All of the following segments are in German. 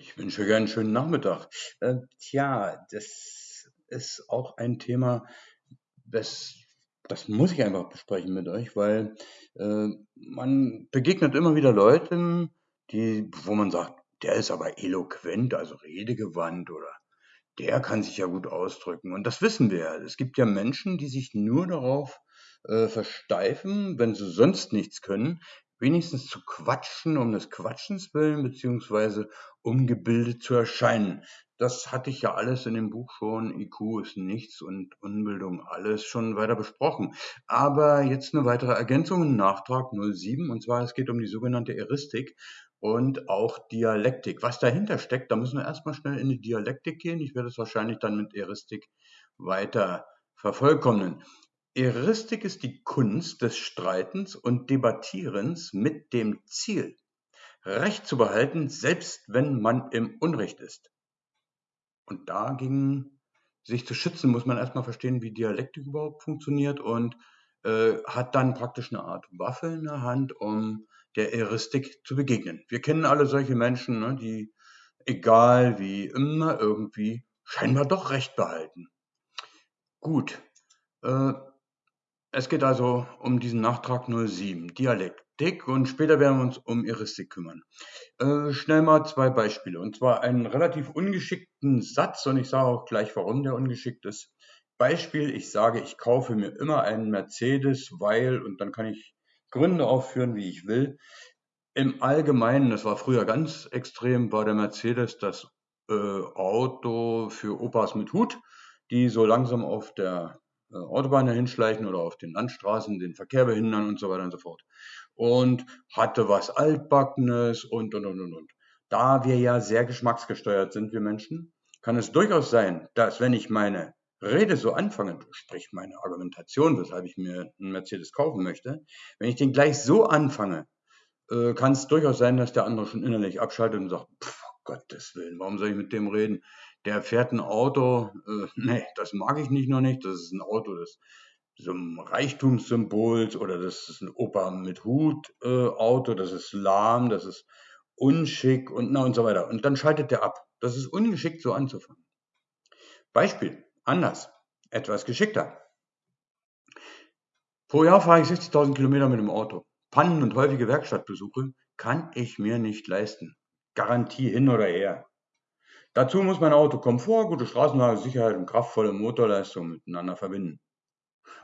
Ich wünsche euch einen schönen Nachmittag. Äh, tja, das ist auch ein Thema, das, das muss ich einfach besprechen mit euch, weil äh, man begegnet immer wieder Leuten, die, wo man sagt, der ist aber eloquent, also redegewandt oder der kann sich ja gut ausdrücken. Und das wissen wir ja. Es gibt ja Menschen, die sich nur darauf äh, versteifen, wenn sie sonst nichts können, wenigstens zu quatschen um des Quatschens willen, beziehungsweise um gebildet zu erscheinen. Das hatte ich ja alles in dem Buch schon, IQ ist nichts und Unbildung alles schon weiter besprochen. Aber jetzt eine weitere Ergänzung, Nachtrag 07, und zwar es geht um die sogenannte Eristik und auch Dialektik. Was dahinter steckt, da müssen wir erstmal schnell in die Dialektik gehen. Ich werde es wahrscheinlich dann mit Eristik weiter vervollkommnen. Eristik ist die Kunst des Streitens und Debattierens mit dem Ziel, Recht zu behalten, selbst wenn man im Unrecht ist. Und dagegen sich zu schützen, muss man erstmal verstehen, wie Dialektik überhaupt funktioniert und äh, hat dann praktisch eine Art Waffe in der Hand, um der Eristik zu begegnen. Wir kennen alle solche Menschen, ne, die egal wie immer irgendwie scheinbar doch Recht behalten. Gut, äh, es geht also um diesen Nachtrag 07, Dialektik, und später werden wir uns um Eristik kümmern. Äh, schnell mal zwei Beispiele, und zwar einen relativ ungeschickten Satz, und ich sage auch gleich, warum der ungeschickt ist. Beispiel, ich sage, ich kaufe mir immer einen Mercedes, weil, und dann kann ich Gründe aufführen, wie ich will. Im Allgemeinen, das war früher ganz extrem, war der Mercedes das äh, Auto für Opas mit Hut, die so langsam auf der äh, Autobahn hinschleichen oder auf den Landstraßen den Verkehr behindern und so weiter und so fort. Und hatte was Altbackenes und, und, und, und, und. Da wir ja sehr geschmacksgesteuert sind, wir Menschen, kann es durchaus sein, dass wenn ich meine Rede so anfange, sprich meine Argumentation, weshalb ich mir einen Mercedes kaufen möchte, wenn ich den gleich so anfange, äh, kann es durchaus sein, dass der andere schon innerlich abschaltet und sagt, pff, Gottes Willen, warum soll ich mit dem reden? Der fährt ein Auto, äh, nee, das mag ich nicht noch nicht, das ist ein Auto des so Reichtumssymbols oder das ist ein Opa mit Hut äh, Auto, das ist lahm, das ist unschick und na und so weiter. Und dann schaltet der ab. Das ist ungeschickt so anzufangen. Beispiel, anders, etwas geschickter. Pro Jahr fahre ich 60.000 Kilometer mit dem Auto. Pannen und häufige Werkstattbesuche kann ich mir nicht leisten. Garantie hin oder her. Dazu muss mein Auto Komfort, gute Straßenlage, Sicherheit und kraftvolle Motorleistung miteinander verbinden.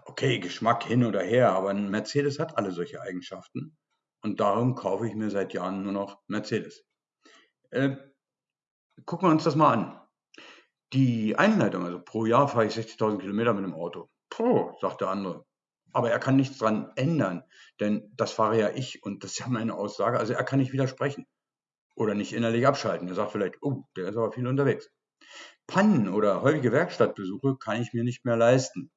Okay, Geschmack hin oder her, aber ein Mercedes hat alle solche Eigenschaften und darum kaufe ich mir seit Jahren nur noch Mercedes. Äh, gucken wir uns das mal an. Die Einleitung, also pro Jahr fahre ich 60.000 Kilometer mit dem Auto. Puh, sagt der andere. Aber er kann nichts dran ändern, denn das fahre ja ich und das ist ja meine Aussage. Also er kann nicht widersprechen oder nicht innerlich abschalten. Er sagt vielleicht, oh, der ist aber viel unterwegs. Pannen oder häufige Werkstattbesuche kann ich mir nicht mehr leisten.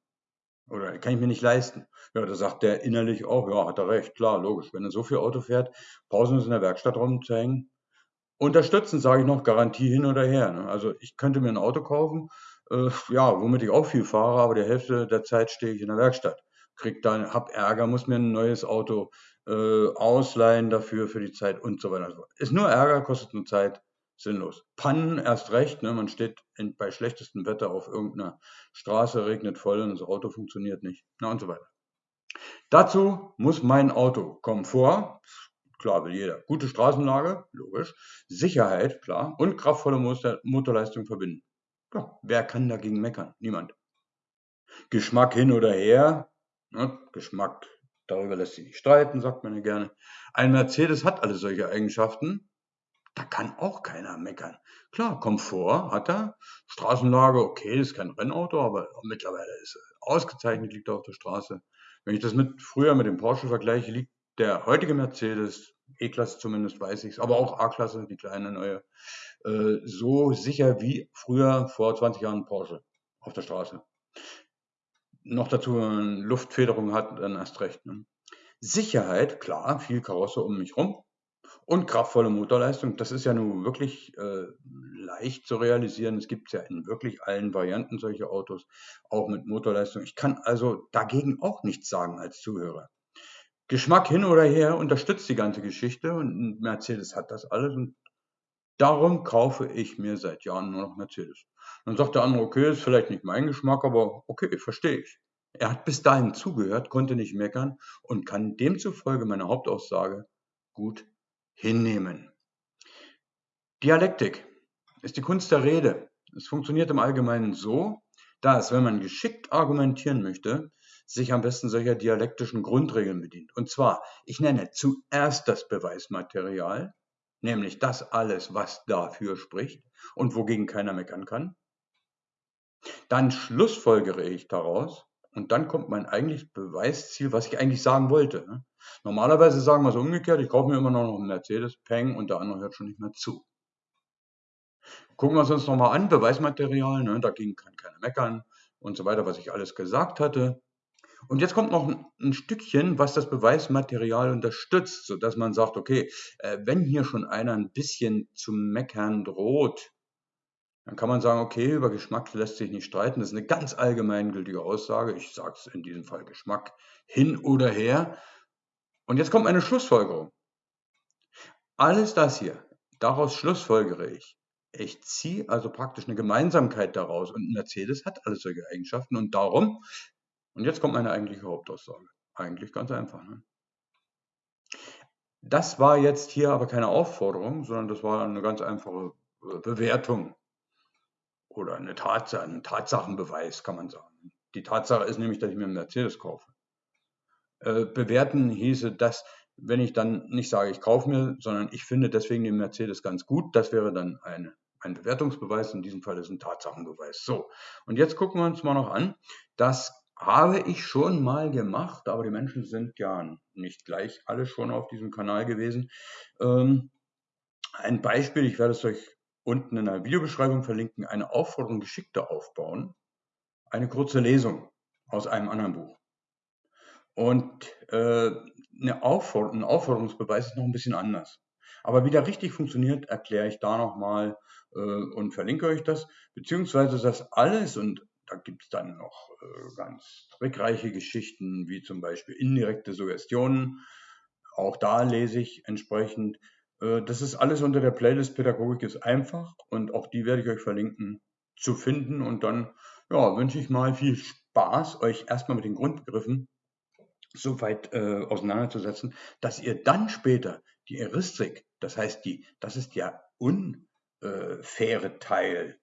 Oder kann ich mir nicht leisten. Ja, da sagt der innerlich auch, ja, hat er recht, klar, logisch. Wenn er so viel Auto fährt, Pausen ist in der Werkstatt rumzuhängen. Unterstützen, sage ich noch, Garantie hin oder her. Ne? Also ich könnte mir ein Auto kaufen, äh, ja, womit ich auch viel fahre, aber die Hälfte der Zeit stehe ich in der Werkstatt. Krieg dann, hab Ärger, muss mir ein neues Auto äh, ausleihen dafür für die Zeit und so weiter. Ist nur Ärger, kostet nur Zeit, sinnlos. Pannen erst recht, ne? man steht in, bei schlechtestem Wetter auf irgendeiner Straße, regnet voll und das Auto funktioniert nicht, na und so weiter. Dazu muss mein Auto Komfort, klar will jeder, gute Straßenlage, logisch, Sicherheit, klar, und kraftvolle Motor Motorleistung verbinden. Ja, wer kann dagegen meckern? Niemand. Geschmack hin oder her, ne? Geschmack Darüber lässt sich nicht streiten, sagt man ja gerne. Ein Mercedes hat alle solche Eigenschaften. Da kann auch keiner meckern. Klar, Komfort hat er. Straßenlage, okay, ist kein Rennauto, aber mittlerweile ist er ausgezeichnet, liegt er auf der Straße. Wenn ich das mit früher mit dem Porsche vergleiche, liegt der heutige Mercedes, E-Klasse zumindest weiß ich es, aber auch A-Klasse, die kleine neue, äh, so sicher wie früher vor 20 Jahren Porsche auf der Straße noch dazu Luftfederung hat, dann erst recht. Ne? Sicherheit, klar, viel Karosse um mich rum und kraftvolle Motorleistung. Das ist ja nun wirklich äh, leicht zu realisieren. Es gibt ja in wirklich allen Varianten solche Autos, auch mit Motorleistung. Ich kann also dagegen auch nichts sagen als Zuhörer. Geschmack hin oder her unterstützt die ganze Geschichte und Mercedes hat das alles und Darum kaufe ich mir seit Jahren nur noch Mercedes. Dann sagt der andere, okay, ist vielleicht nicht mein Geschmack, aber okay, verstehe ich. Er hat bis dahin zugehört, konnte nicht meckern und kann demzufolge meine Hauptaussage gut hinnehmen. Dialektik ist die Kunst der Rede. Es funktioniert im Allgemeinen so, dass, wenn man geschickt argumentieren möchte, sich am besten solcher dialektischen Grundregeln bedient. Und zwar, ich nenne zuerst das Beweismaterial, nämlich das alles, was dafür spricht und wogegen keiner meckern kann. Dann schlussfolgere ich daraus und dann kommt mein eigentliches Beweisziel, was ich eigentlich sagen wollte. Ne? Normalerweise sagen wir es umgekehrt, ich kaufe mir immer noch einen Mercedes, Peng, und der andere hört schon nicht mehr zu. Gucken wir es uns nochmal an, Beweismaterial, ne? dagegen kann keiner meckern und so weiter, was ich alles gesagt hatte. Und jetzt kommt noch ein, Stückchen, was das Beweismaterial unterstützt, sodass man sagt, okay, äh, wenn hier schon einer ein bisschen zu meckern droht, dann kann man sagen, okay, über Geschmack lässt sich nicht streiten. Das ist eine ganz allgemeingültige Aussage. Ich sage es in diesem Fall Geschmack hin oder her. Und jetzt kommt eine Schlussfolgerung. Alles das hier, daraus schlussfolgere ich. Ich ziehe also praktisch eine Gemeinsamkeit daraus. Und Mercedes hat alles solche Eigenschaften. Und darum, und jetzt kommt meine eigentliche Hauptaussage. Eigentlich ganz einfach. Ne? Das war jetzt hier aber keine Aufforderung, sondern das war eine ganz einfache äh, Bewertung oder eine Tatsache, ein Tatsachenbeweis, kann man sagen. Die Tatsache ist nämlich, dass ich mir einen Mercedes kaufe. Äh, bewerten hieße das, wenn ich dann nicht sage, ich kaufe mir, sondern ich finde deswegen den Mercedes ganz gut, das wäre dann eine, ein Bewertungsbeweis. In diesem Fall ist ein Tatsachenbeweis. So, und jetzt gucken wir uns mal noch an. Das habe ich schon mal gemacht, aber die Menschen sind ja nicht gleich alle schon auf diesem Kanal gewesen. Ähm, ein Beispiel, ich werde es euch unten in der Videobeschreibung verlinken, eine Aufforderung geschickter aufbauen. Eine kurze Lesung aus einem anderen Buch. Und äh, eine Aufforder ein Aufforderungsbeweis ist noch ein bisschen anders. Aber wie der richtig funktioniert, erkläre ich da nochmal äh, und verlinke euch das. Beziehungsweise das alles, und da gibt es dann noch äh, ganz trickreiche Geschichten, wie zum Beispiel indirekte Suggestionen. Auch da lese ich entsprechend. Äh, das ist alles unter der Playlist Pädagogik ist einfach und auch die werde ich euch verlinken zu finden. Und dann ja, wünsche ich mal viel Spaß, euch erstmal mit den Grundbegriffen so weit äh, auseinanderzusetzen, dass ihr dann später die Heuristik, das heißt die, das ist der unfaire Teil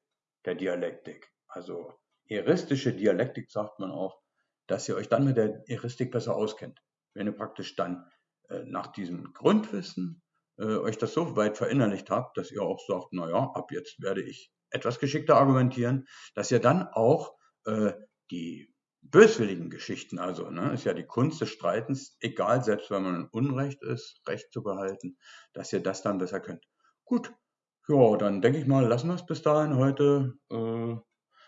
der Dialektik, also heuristische Dialektik sagt man auch, dass ihr euch dann mit der Heuristik besser auskennt. Wenn ihr praktisch dann äh, nach diesem Grundwissen äh, euch das so weit verinnerlicht habt, dass ihr auch sagt, naja, ab jetzt werde ich etwas geschickter argumentieren, dass ihr dann auch äh, die böswilligen Geschichten, also ne, ist ja die Kunst des Streitens, egal, selbst wenn man in Unrecht ist, Recht zu behalten, dass ihr das dann besser könnt. Gut, ja, dann denke ich mal, lassen wir es bis dahin heute. Äh,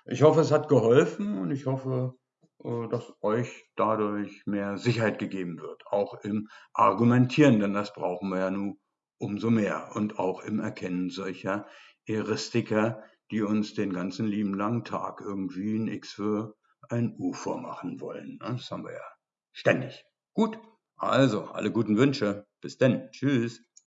ich hoffe, es hat geholfen und ich hoffe, äh, dass euch dadurch mehr Sicherheit gegeben wird, auch im Argumentieren, denn das brauchen wir ja nun umso mehr und auch im Erkennen solcher Heuristiker, die uns den ganzen lieben langen Tag irgendwie ein X für ein U vormachen wollen. Das haben wir ja ständig. Gut, also alle guten Wünsche. Bis denn. Tschüss.